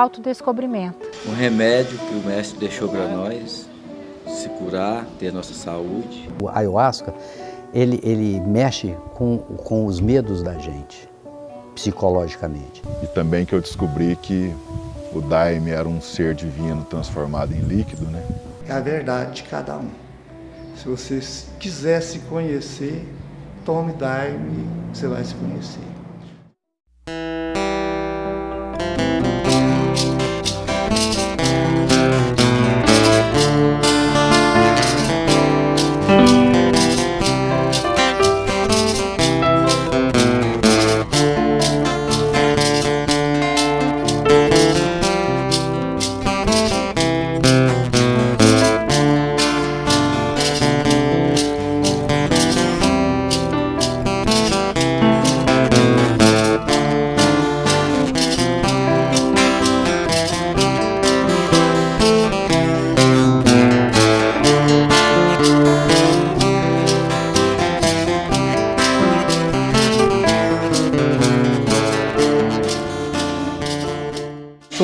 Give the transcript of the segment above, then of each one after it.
autodescobrimento. Um remédio que o mestre deixou para nós, se curar, ter nossa saúde. O ayahuasca, ele, ele mexe com, com os medos da gente, psicologicamente. E também que eu descobri que o Daime era um ser divino transformado em líquido, né? É a verdade de cada um. Se você quiser se conhecer, tome Daime, você vai se conhecer.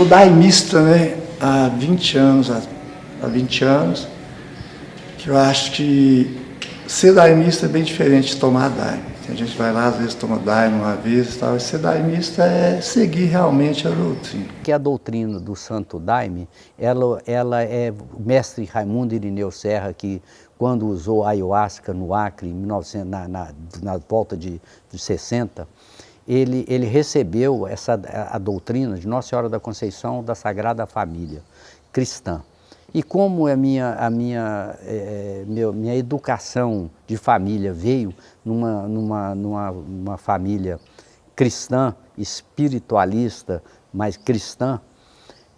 Sou daimista né, há 20 anos, há 20 anos, que eu acho que ser daimista é bem diferente de tomar daime. A gente vai lá, às vezes toma daime uma vez e tal, e ser daimista é seguir realmente a doutrina. Que a doutrina do Santo Daime, ela, ela é o mestre Raimundo Irineu Serra, que quando usou ayahuasca no Acre, em 1900, na, na, na volta de, de 60, ele, ele recebeu essa, a, doutrina de Nossa Senhora da Conceição da Sagrada Família cristã. E como a minha, a minha, é, meu, minha educação de família veio numa, numa, numa, numa família cristã, espiritualista, mas cristã,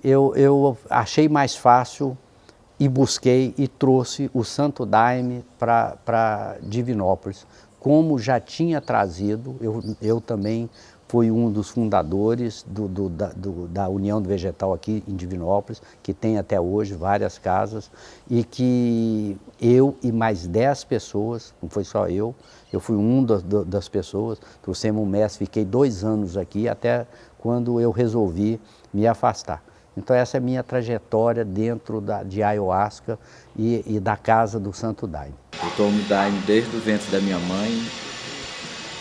eu, eu achei mais fácil e busquei e trouxe o Santo Daime para Divinópolis, como já tinha trazido, eu, eu também fui um dos fundadores do, do, da, do, da, União do Vegetal aqui em Divinópolis, que tem até hoje várias casas, e que eu e mais dez pessoas, não foi só eu, eu fui um das, das pessoas, trouxemos um mestre, fiquei dois anos aqui, até quando eu resolvi me afastar. Então essa é a minha trajetória dentro da, de ayahuasca e, e da casa do Santo Daime. Eu tomo Daime desde o ventre da minha mãe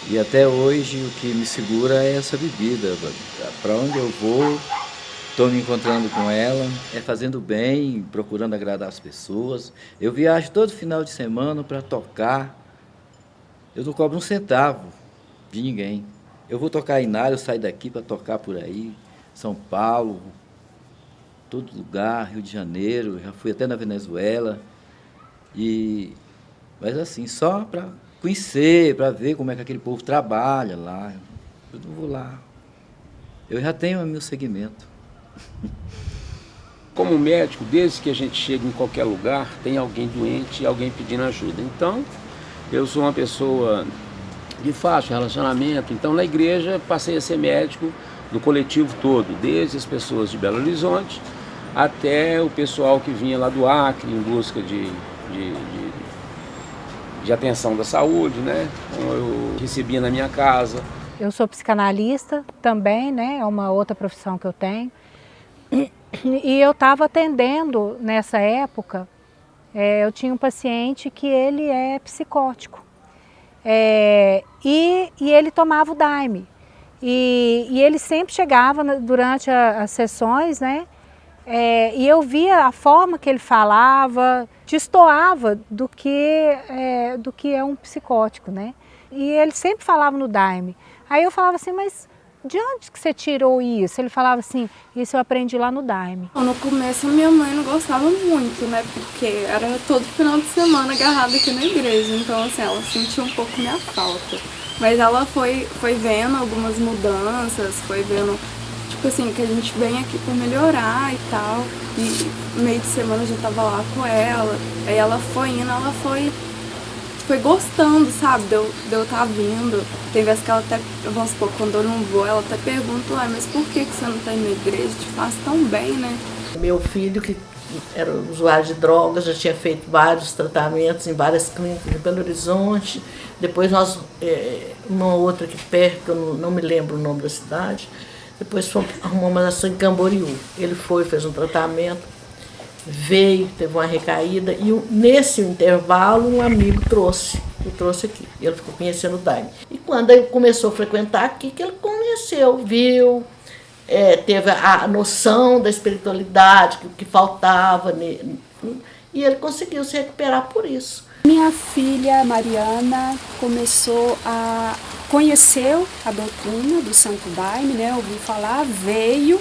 e até hoje o que me segura é essa bebida. Para onde eu vou, estou me encontrando com ela, é fazendo bem, procurando agradar as pessoas. Eu viajo todo final de semana para tocar. Eu não cobro um centavo de ninguém. Eu vou tocar em área, eu saio daqui para tocar por aí, São Paulo, todo lugar, Rio de Janeiro, já fui até na Venezuela. E, mas assim, só para conhecer, para ver como é que aquele povo trabalha lá. Eu não vou lá. Eu já tenho meu segmento. Como médico, desde que a gente chega em qualquer lugar, tem alguém doente e alguém pedindo ajuda. Então, eu sou uma pessoa de fácil relacionamento. Então, na igreja, passei a ser médico do coletivo todo, desde as pessoas de Belo Horizonte até o pessoal que vinha lá do Acre em busca de, de, de, de atenção da saúde, né? Então eu recebia na minha casa. Eu sou psicanalista também, né? É uma outra profissão que eu tenho. E eu estava atendendo nessa época, é, eu tinha um paciente que ele é psicótico. É, e, e ele tomava o Daime. E, e ele sempre chegava durante as sessões, né? É, e eu via a forma que ele falava, destoava do que, é, do que é um psicótico, né? E ele sempre falava no Daime. Aí eu falava assim, mas de onde que você tirou isso? Ele falava assim, isso eu aprendi lá no Daime. No começo minha mãe não gostava muito, né? Porque era todo final de semana agarrada aqui na igreja. Então assim, ela sentia um pouco minha falta. Mas ela foi, foi vendo algumas mudanças, foi vendo tipo assim, que a gente vem aqui pra melhorar e tal. E meio de semana eu já tava lá com ela. Aí ela foi indo, ela foi, foi gostando, sabe? De eu, de eu tá vindo. Tem vezes que ela até, vamos supor, quando eu não vou, ela até pergunta, ah, mas por que, que você não tá indo na igreja? Te faz tão bem, né? Meu filho, que era usuário de drogas, já tinha feito vários tratamentos em várias clínicas de Belo Horizonte. Depois nós, é, uma outra aqui perto, eu não, não me lembro o nome da cidade, Depois arrumamos uma ação em Camboriú. Ele foi, fez um tratamento, veio, teve uma recaída e nesse intervalo um amigo trouxe, eu trouxe aqui. Ele ficou conhecendo o Daime. E quando ele começou a frequentar aqui, que ele conheceu, viu, é, teve a noção da espiritualidade, que, que faltava, nele, e ele conseguiu se recuperar por isso. Minha filha Mariana começou a conheceu a doutrina do Santo Daime, né? Ouviu falar, veio,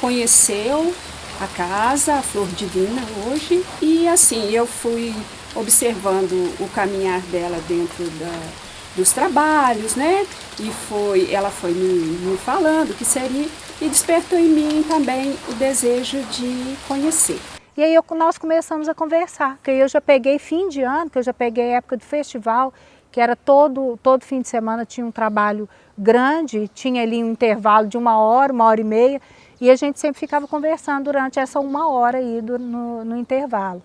conheceu a casa, a Flor Divina hoje, e assim eu fui observando o caminhar dela dentro da, dos trabalhos, né? E foi, ela foi me, me falando que seria e despertou em mim também o desejo de conhecer. E aí eu, nós começamos a conversar, que eu já peguei fim de ano, que eu já peguei época de festival, que era todo, todo fim de semana tinha um trabalho grande, tinha ali um intervalo de uma hora, uma hora e meia, e a gente sempre ficava conversando durante essa uma hora aí do, no, no intervalo.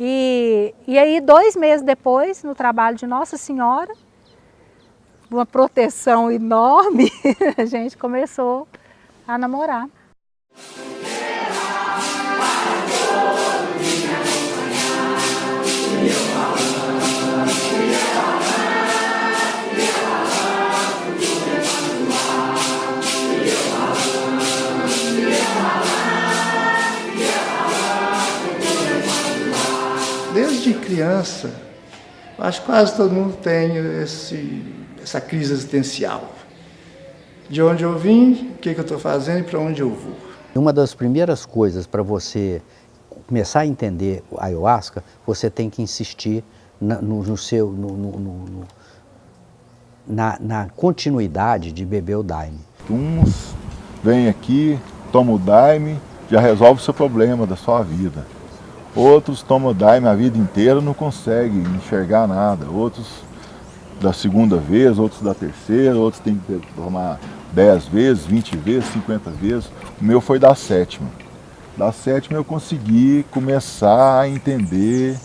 E, e aí, dois meses depois, no trabalho de Nossa Senhora, uma proteção enorme, a gente começou a namorar. Criança, acho que quase todo mundo tem esse, essa crise existencial. De onde eu vim, o que, que eu estou fazendo e para onde eu vou. Uma das primeiras coisas para você começar a entender a ayahuasca, você tem que insistir na, no, no, seu, no, no, na, na, continuidade de beber o daime. Uns vêm aqui, tomam o daime, já resolve o seu problema da sua vida. Outros tomam daime a vida inteira não conseguem enxergar nada. Outros da segunda vez, outros da terceira, outros têm que tomar 10 vezes, 20 vezes, 50 vezes. O meu foi da sétima. Da sétima eu consegui começar a entender,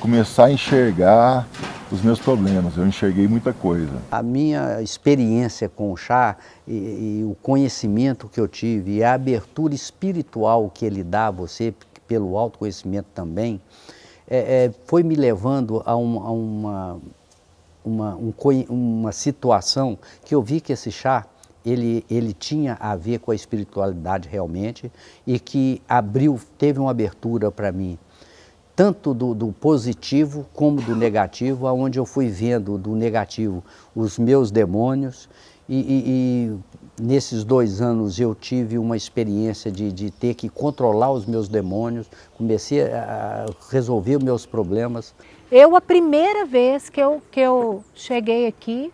começar a enxergar os meus problemas. Eu enxerguei muita coisa. A minha experiência com o chá e, e o conhecimento que eu tive e a abertura espiritual que ele dá a você, pelo autoconhecimento também, é, é, foi me levando a, um, a uma, uma, um, uma situação que eu vi que esse chá ele, ele tinha a ver com a espiritualidade realmente e que abriu, teve uma abertura para mim, tanto do, do, positivo como do negativo, aonde eu fui vendo do negativo os meus demônios e, e, e nesses dois anos eu tive uma experiência de, de, ter que controlar os meus demônios, comecei a resolver meus problemas. Eu, a primeira vez que eu, que eu cheguei aqui,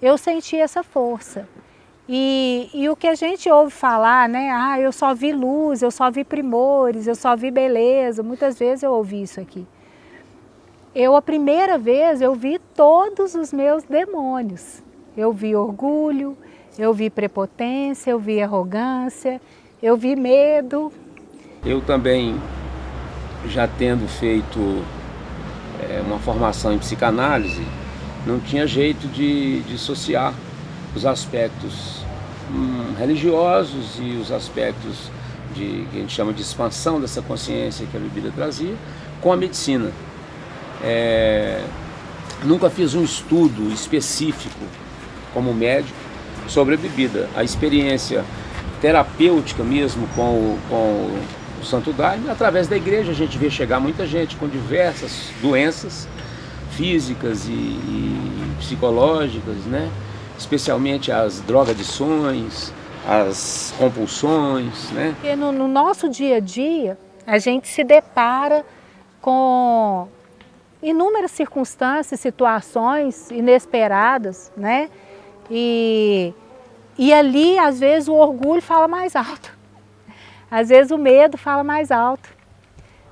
eu senti essa força. E, e, o que a gente ouve falar, né? Ah, eu só vi luz, eu só vi primores, eu só vi beleza. Muitas vezes eu ouvi isso aqui. Eu, a primeira vez, eu vi todos os meus demônios. Eu vi orgulho, eu vi prepotência, eu vi arrogância, eu vi medo. Eu também, já tendo feito é, uma formação em psicanálise, não tinha jeito de dissociar os aspectos hum, religiosos e os aspectos de, que a gente chama de expansão dessa consciência que a bebida trazia, com a medicina. É, nunca fiz um estudo específico como médico sobre a bebida. A experiência terapêutica mesmo com o, com o Santo Daime, através da igreja a gente vê chegar muita gente com diversas doenças físicas e, e psicológicas, né? especialmente as drogadições, as compulsões. Né? Porque no, no nosso dia a dia, a gente se depara com inúmeras circunstâncias, situações inesperadas, né? E, e ali, às vezes, o orgulho fala mais alto. Às vezes o medo fala mais alto.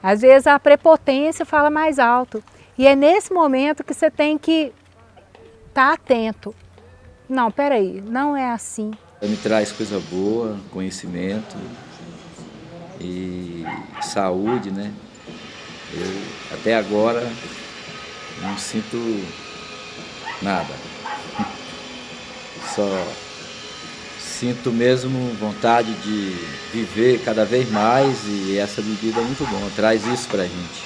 Às vezes a prepotência fala mais alto. E é nesse momento que você tem que estar tá atento. Não, peraí, não é assim. Me traz coisa boa, conhecimento e saúde, né? Eu até agora não sinto nada. Só sinto mesmo vontade de viver cada vez mais e essa bebida é muito bom, traz isso para a gente.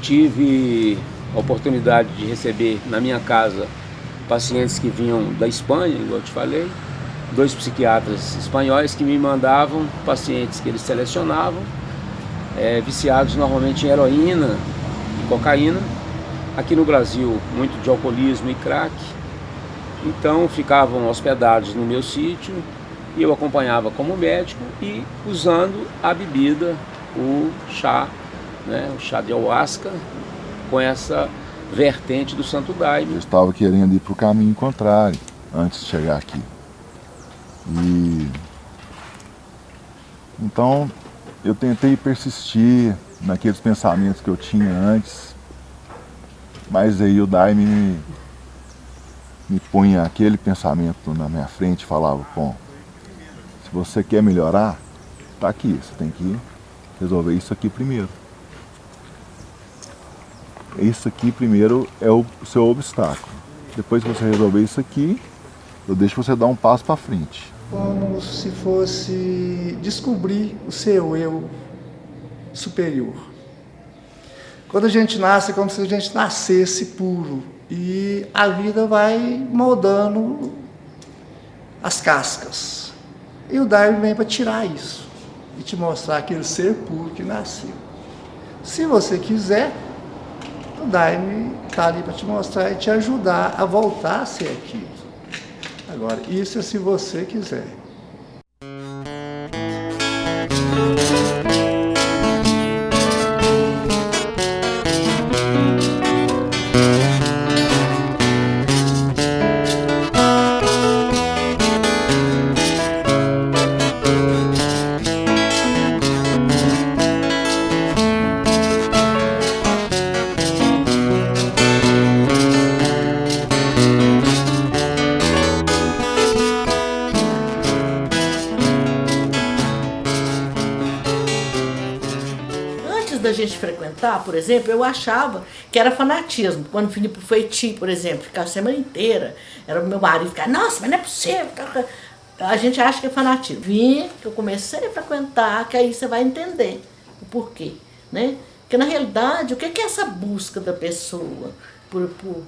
Tive a oportunidade de receber na minha casa pacientes que vinham da Espanha, igual eu te falei, dois psiquiatras espanhóis que me mandavam pacientes que eles selecionavam, é, viciados normalmente em heroína e cocaína, aqui no Brasil muito de alcoolismo e crack, então ficavam hospedados no meu sítio e eu acompanhava como médico e usando a bebida, o chá, né, o chá de ayahuasca, com essa vertente do Santo Daime. Eu estava querendo ir para o caminho contrário antes de chegar aqui. E então eu tentei persistir naqueles pensamentos que eu tinha antes, mas aí o Daime me, me punha aquele pensamento na minha frente e falava, bom, se você quer melhorar, tá aqui, você tem que resolver isso aqui primeiro. Isso aqui primeiro é o seu obstáculo. Depois que você resolver isso aqui, eu deixo você dar um passo para frente. Como se fosse descobrir o seu eu superior. Quando a gente nasce, é como se a gente nascesse puro. E a vida vai moldando as cascas. E o Darwin vem para tirar isso. E te mostrar aquele ser puro que nasceu. Se você quiser, o Daime está ali para te mostrar e te ajudar a voltar a ser aquilo. Agora, isso é se você quiser. Por exemplo, eu achava que era fanatismo. Quando vinha pro feiti, por exemplo, ficava a semana inteira, era o meu marido ficar, nossa, mas não é possível. A gente acha que é fanatismo. Vinha, que eu comecei a frequentar, que aí você vai entender o porquê, né? Porque na realidade, o que é essa busca da pessoa por, por,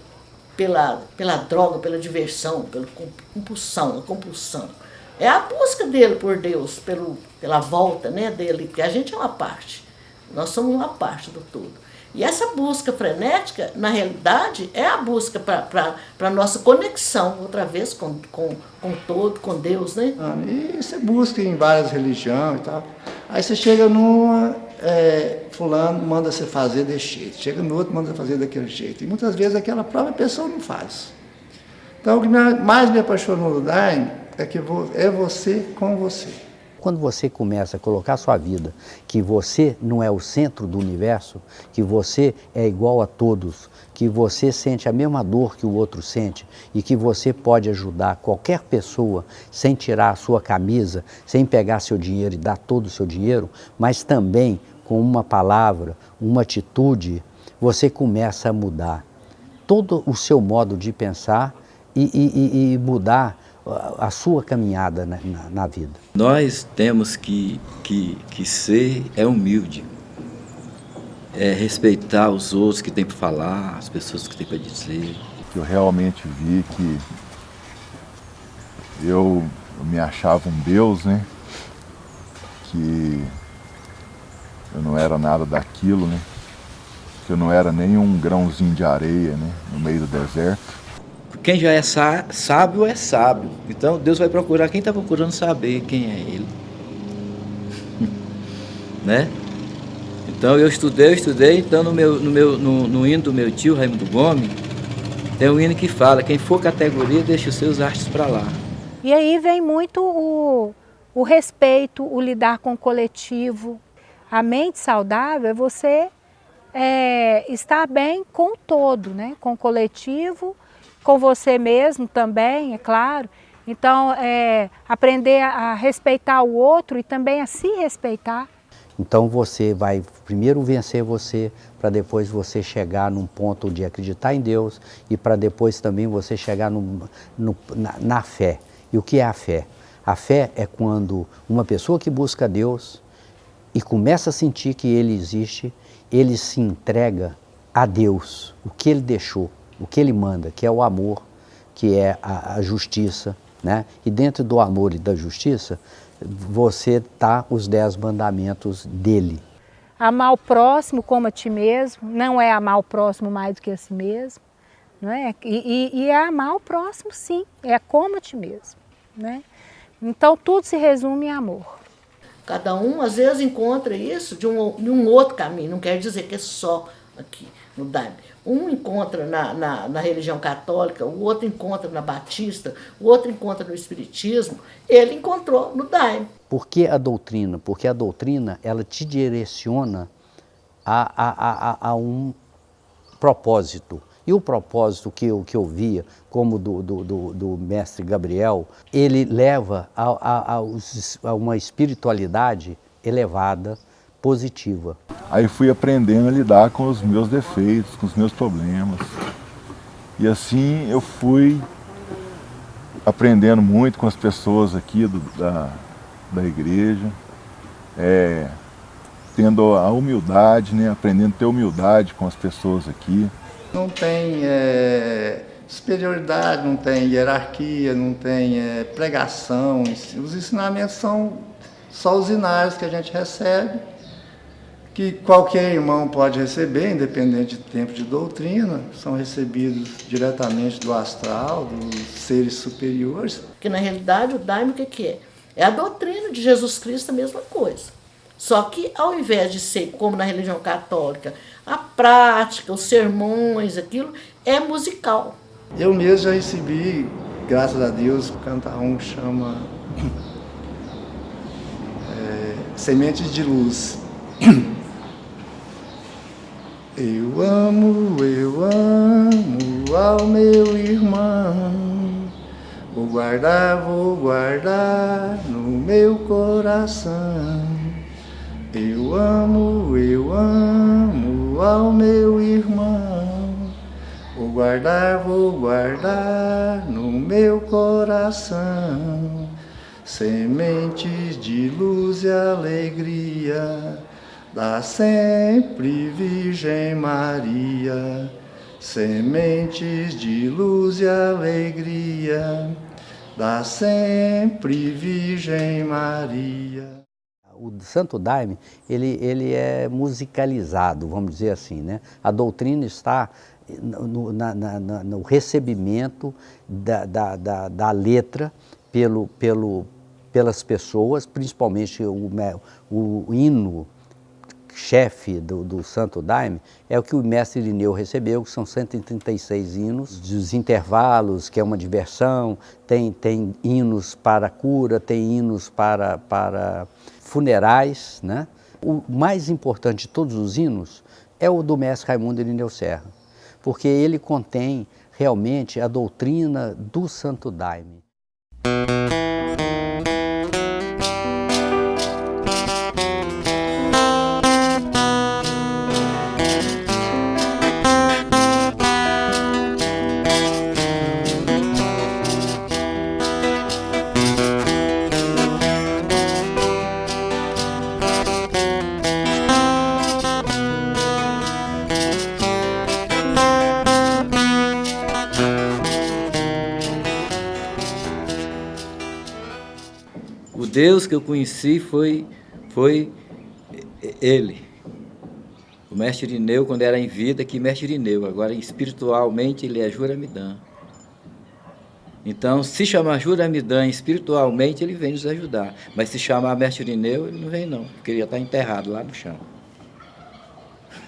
pela, pela droga, pela diversão, pela compulsão, a compulsão? É a busca dele por Deus, pelo, pela volta né, dele, porque a gente é uma parte. Nós somos uma parte do todo. E essa busca frenética, na realidade, é a busca para a nossa conexão, outra vez, com, com, com todo, com Deus, né? Ah, e você busca em várias religiões e tal. Aí você chega numa, é, fulano manda você fazer desse jeito, chega no outro manda você fazer daquele jeito. E muitas vezes aquela própria pessoa não faz. Então o que mais me apaixonou no Daime é que é você com você. Quando você começa a colocar sua vida, que você não é o centro do universo, que você é igual a todos, que você sente a mesma dor que o outro sente e que você pode ajudar qualquer pessoa sem tirar a sua camisa, sem pegar seu dinheiro e dar todo o seu dinheiro, mas também com uma palavra, uma atitude, você começa a mudar todo o seu modo de pensar e, e, e mudar a sua caminhada na, na, na, vida? Nós temos que, que, que ser é humilde, é respeitar os outros que têm para falar, as pessoas que têm para dizer. Eu realmente vi que eu, eu me achava um Deus, né? Que eu não era nada daquilo, né? Que eu não era nem um grãozinho de areia, né? No meio do deserto quem já é sábio é sábio. Então Deus vai procurar quem está procurando saber quem é Ele. né? Então eu estudei, eu estudei, então no, meu, no, meu, no, no hino do meu tio, Raimundo Gomes, tem um hino que fala, quem for categoria, deixa os seus artes para lá. E aí vem muito o, o respeito, o lidar com o coletivo. A mente saudável é você é, estar bem com o todo, né? com o coletivo, com você mesmo também, é claro. Então, é, aprender a respeitar o outro e também a se respeitar. Então você vai primeiro vencer você, para depois você chegar num ponto de acreditar em Deus e para depois também você chegar no, no, na, na fé. E o que é a fé? A fé é quando uma pessoa que busca Deus e começa a sentir que Ele existe, ele se entrega a Deus, o que Ele deixou, o que Ele manda, que é o amor, que é a, a justiça, né? E dentro do amor e da justiça, você tá os dez mandamentos dele. Amar o próximo como a ti mesmo, não é amar o próximo mais do que a si mesmo, não é? E, e, e é amar o próximo sim, é como a ti mesmo, né? Então tudo se resume em amor. Cada um às vezes encontra isso de um, de um outro caminho, não quer dizer que é só aqui no Daime. Um encontra na, na, na, religião católica, o outro encontra na batista, o outro encontra no espiritismo, ele encontrou no Daime. Por que a doutrina? Porque a doutrina ela te direciona a, a, a, a um propósito. E o propósito que eu, que eu via, como do, do, do, do mestre Gabriel, ele leva a, a, a uma espiritualidade elevada, positiva. Aí fui aprendendo a lidar com os meus defeitos, com os meus problemas. E assim eu fui aprendendo muito com as pessoas aqui do, da, da igreja, é, tendo a humildade, né, aprendendo a ter humildade com as pessoas aqui. Não tem é, superioridade, não tem hierarquia, não tem é, pregação. Os ensinamentos são só os inários que a gente recebe que qualquer irmão pode receber, independente do tempo de doutrina, são recebidos diretamente do astral, dos seres superiores. Que na realidade o daime o que é? É a doutrina de Jesus Cristo a mesma coisa. Só que ao invés de ser como na religião católica, a prática, os sermões, aquilo, é musical. Eu mesmo já recebi, graças a Deus, cantar um que chama é, Sementes de Luz. Eu amo, eu amo ao meu irmão. Vou guardar, vou guardar no meu coração. Eu amo, eu amo ao meu irmão. Vou guardar, vou guardar no meu coração. Sementes de luz e alegria da sempre Virgem Maria, sementes de luz e alegria, da sempre Virgem Maria. O Santo Daime, ele, ele é musicalizado, vamos dizer assim, né? A doutrina está no, na, na, no recebimento da, da, da, da letra pelo, pelo, pelas pessoas, principalmente o, o, o hino chefe do, do, Santo Daime é o que o mestre Irineu recebeu, que são 136 hinos, dos intervalos, que é uma diversão, tem, tem hinos para cura, tem hinos para, para funerais. Né? O mais importante de todos os hinos é o do mestre Raimundo Irineu Serra, porque ele contém realmente a doutrina do Santo Daime. Deus que eu conheci foi, foi Ele. O mestre Irineu, quando era em vida, que mestre Irineu. Agora, espiritualmente, ele é Juramidã. Então, se chamar Juramidã espiritualmente, ele vem nos ajudar. Mas se chamar mestre Irineu, ele não vem não, porque ele já está enterrado lá no chão.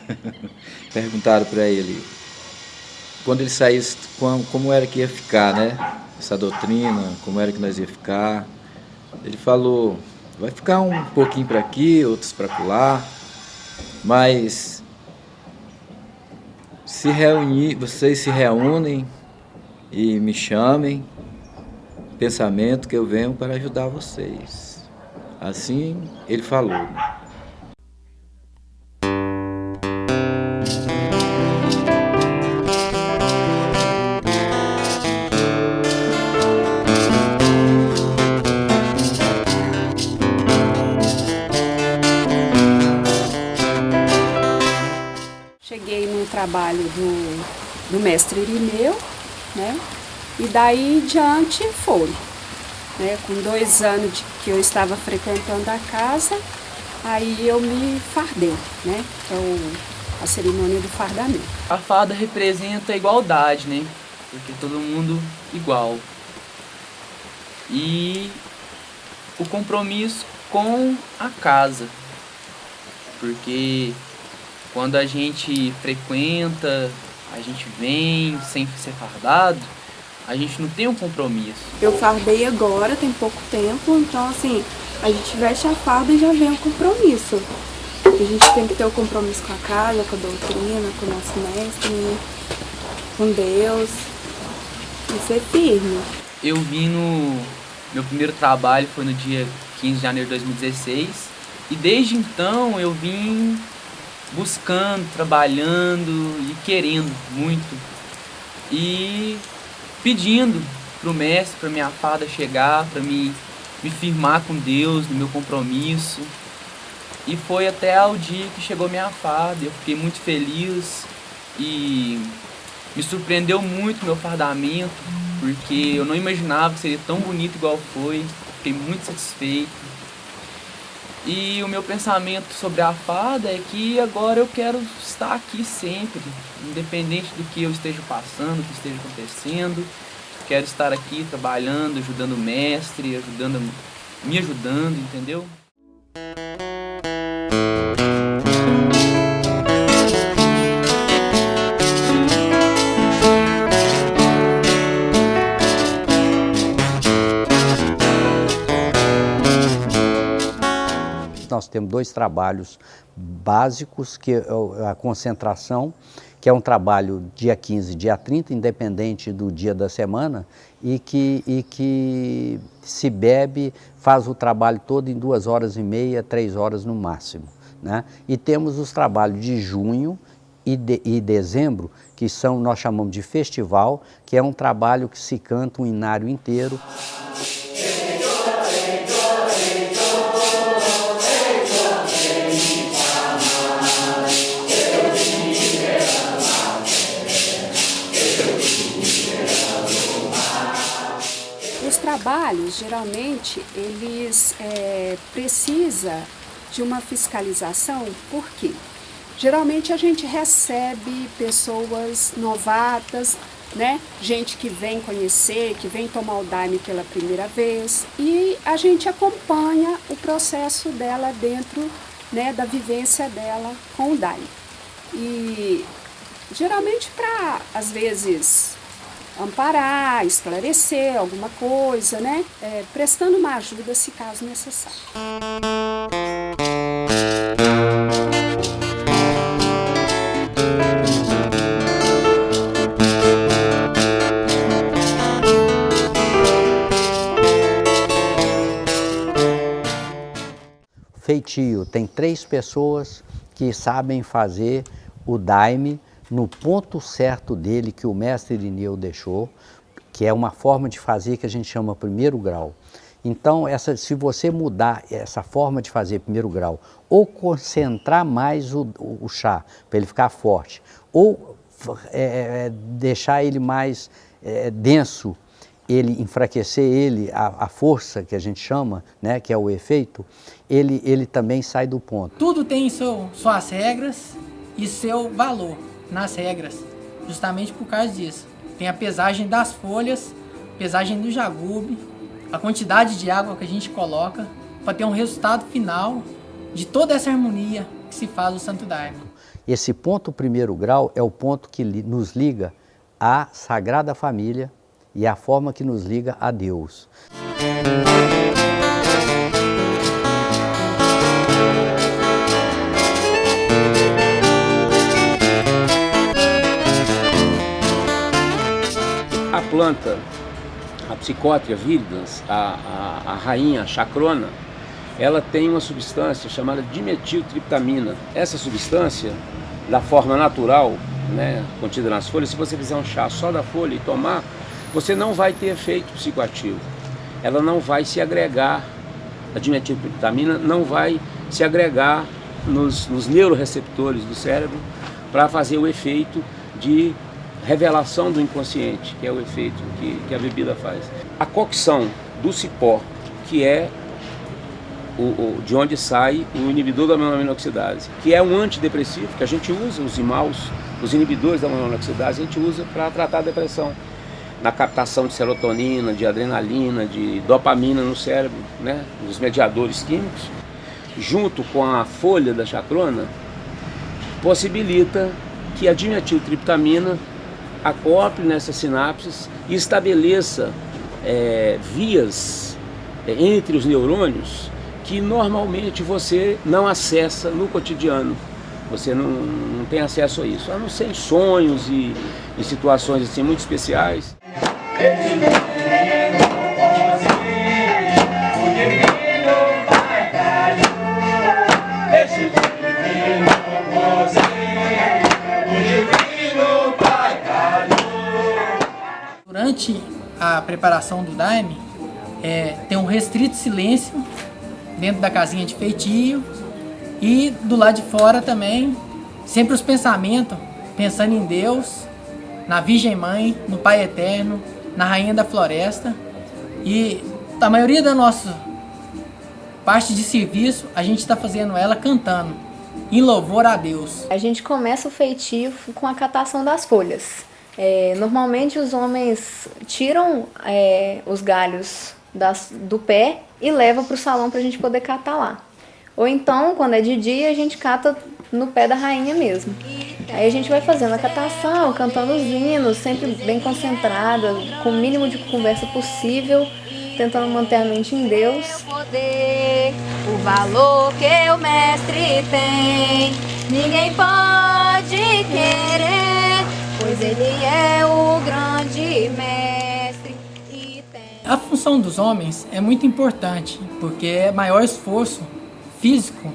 Perguntaram para ele, quando ele saísse, como era que ia ficar, né? Essa doutrina, como era que nós ia ficar. Ele falou, vai ficar um pouquinho para aqui, outros para lá, mas se reunir, vocês se reúnem e me chamem, pensamento que eu venho para ajudar vocês. Assim ele falou. Trabalho do, do mestre Irineu, né? E daí em diante foi. Né? Com dois anos de que eu estava frequentando a casa, aí eu me fardei, né? Que é o, a cerimônia do fardamento. A farda representa a igualdade, né? Porque todo mundo igual. E o compromisso com a casa. Porque quando a gente frequenta, a gente vem sem ser fardado, a gente não tem um compromisso. Eu fardei agora, tem pouco tempo, então assim, a gente veste a farda e já vem o compromisso. A gente tem que ter o compromisso com a casa, com a doutrina, com o nosso mestre, com Deus, e ser firme. Eu vim no... Meu primeiro trabalho foi no dia 15 de janeiro de 2016, e desde então eu vim buscando, trabalhando e querendo muito. E pedindo para o mestre, para minha fada chegar, para me, me firmar com Deus no meu compromisso. E foi até o dia que chegou minha fada, eu fiquei muito feliz e me surpreendeu muito meu fardamento, porque eu não imaginava que seria tão bonito igual foi, fiquei muito satisfeito. E o meu pensamento sobre a fada é que agora eu quero estar aqui sempre, independente do que eu esteja passando, do que esteja acontecendo. Quero estar aqui trabalhando, ajudando o mestre, ajudando, me ajudando, entendeu? Temos dois trabalhos básicos, que é a concentração, que é um trabalho dia 15 dia 30, independente do dia da semana, e que, e que se bebe, faz o trabalho todo em duas horas e meia, três horas no máximo. Né? E temos os trabalhos de junho e, de, e dezembro, que são, nós chamamos de festival, que é um trabalho que se canta um inário inteiro. Trabalhos, geralmente, eles é, precisa de uma fiscalização, por quê? Geralmente a gente recebe pessoas novatas, né? Gente que vem conhecer, que vem tomar o Daime pela primeira vez e a gente acompanha o processo dela dentro né, da vivência dela com o Daime. E geralmente para, às vezes, amparar, esclarecer alguma coisa, né? É, prestando uma ajuda se caso necessário. Feitio tem três pessoas que sabem fazer o daime no ponto certo dele que o mestre Irineu deixou, que é uma forma de fazer que a gente chama primeiro grau. Então, essa, se você mudar essa forma de fazer primeiro grau, ou concentrar mais o, o chá para ele ficar forte, ou é, é, deixar ele mais é, denso, ele enfraquecer ele, a, a, força que a gente chama, né, que é o efeito, ele, ele também sai do ponto. Tudo tem seu, suas regras e seu valor nas regras, justamente por causa disso. Tem a pesagem das folhas, pesagem do jagube, a quantidade de água que a gente coloca para ter um resultado final de toda essa harmonia que se faz o Santo Daime. Esse ponto primeiro grau é o ponto que nos liga à Sagrada Família e a forma que nos liga a Deus. Planta, a psicótria viridans, a, a, a rainha a chacrona, ela tem uma substância chamada dimetiltriptamina. Essa substância, da forma natural, né, contida nas folhas, se você fizer um chá só da folha e tomar, você não vai ter efeito psicoativo. Ela não vai se agregar, a dimetiltriptamina não vai se agregar nos, nos neuroreceptores do cérebro para fazer o efeito de revelação do inconsciente, que é o efeito que, que a bebida faz. A cocção do cipó, que é o, o, de onde sai o inibidor da monoaminoxidase, que é um antidepressivo que a gente usa, os imaus, os inibidores da monoaminoxidase, a gente usa para tratar a depressão. Na captação de serotonina, de adrenalina, de dopamina no cérebro, né, os mediadores químicos, junto com a folha da chacrona, possibilita que a dimetiltriptamina acople nessas sinapses e estabeleça é, vias é, entre os neurônios que normalmente você não acessa no cotidiano. Você não, não tem acesso a isso, a não ser em sonhos e em situações assim muito especiais. Durante a preparação do daime, é, tem um restrito silêncio dentro da casinha de feitio e do lado de fora também, sempre os pensamentos, pensando em Deus, na Virgem Mãe, no Pai Eterno, na Rainha da Floresta. E a maioria da nossa parte de serviço, a gente está fazendo ela cantando, em louvor a Deus. A gente começa o feitio com a catação das folhas. É, normalmente os homens tiram é, os galhos das, do pé e levam para o salão para a gente poder catar lá. Ou então, quando é de dia, a gente cata no pé da rainha mesmo. Aí a gente vai fazendo a catação, cantando os hinos, sempre bem concentrada, com o mínimo de conversa possível, tentando manter a mente em Deus. Poder, o valor que o mestre tem, ninguém pode querer pois ele é o grande mestre. A função dos homens é muito importante, porque é maior esforço físico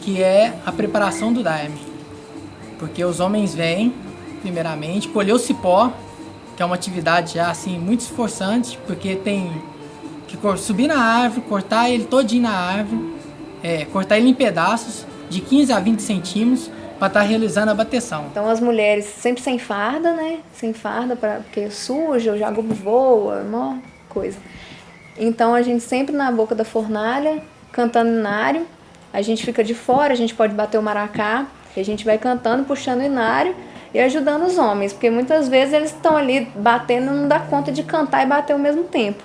que é a preparação do daime. Porque os homens vêm, primeiramente, colher o cipó, que é uma atividade já assim muito esforçante, porque tem que subir na árvore, cortar ele todinho na árvore, é, cortar ele em pedaços de 15 a 20 centímetros, para estar tá realizando a bateção. Então as mulheres sempre sem farda, né? Sem farda, pra, porque suja, o jagubo voa, uma coisa. Então a gente sempre na boca da fornalha, cantando inário. A gente fica de fora, a gente pode bater o maracá, e a gente vai cantando, puxando o inário e ajudando os homens, porque muitas vezes eles estão ali batendo e não dá conta de cantar e bater ao mesmo tempo.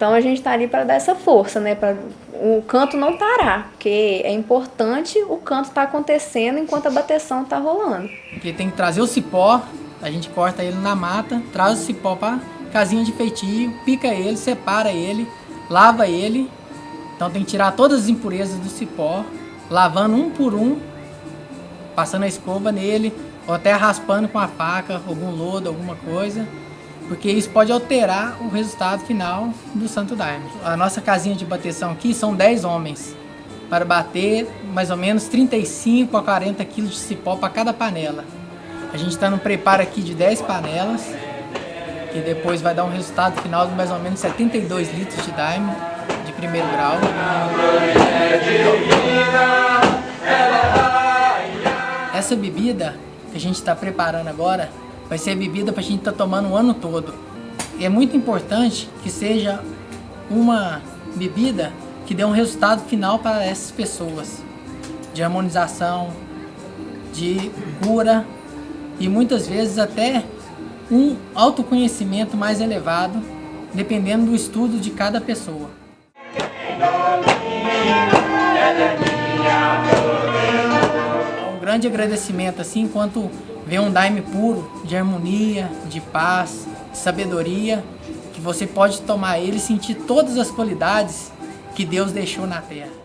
Então a gente está ali para dar essa força, né? Para o canto não parar, porque é importante o canto estar tá acontecendo enquanto a bateção está rolando. Porque tem que trazer o cipó, a gente corta ele na mata, traz o cipó para casinha de feitio, pica ele, separa ele, lava ele. Então tem que tirar todas as impurezas do cipó, lavando um por um, passando a escova nele, ou até raspando com a faca, algum lodo, alguma coisa porque isso pode alterar o resultado final do Santo Daime. A nossa casinha de bateção aqui são 10 homens, para bater mais ou menos 35 a 40 quilos de cipó para cada panela. A gente está no preparo aqui de 10 panelas, que depois vai dar um resultado final de mais ou menos 72 litros de daime de primeiro grau. Essa bebida que a gente está preparando agora vai ser bebida para a gente estar tá tomando o ano todo. E é muito importante que seja uma bebida que dê um resultado final para essas pessoas, de harmonização, de cura e muitas vezes até um autoconhecimento mais elevado, dependendo do estudo de cada pessoa. Um grande agradecimento, assim, enquanto Vê um daime puro, de harmonia, de paz, de sabedoria, que você pode tomar ele e sentir todas as qualidades que Deus deixou na terra.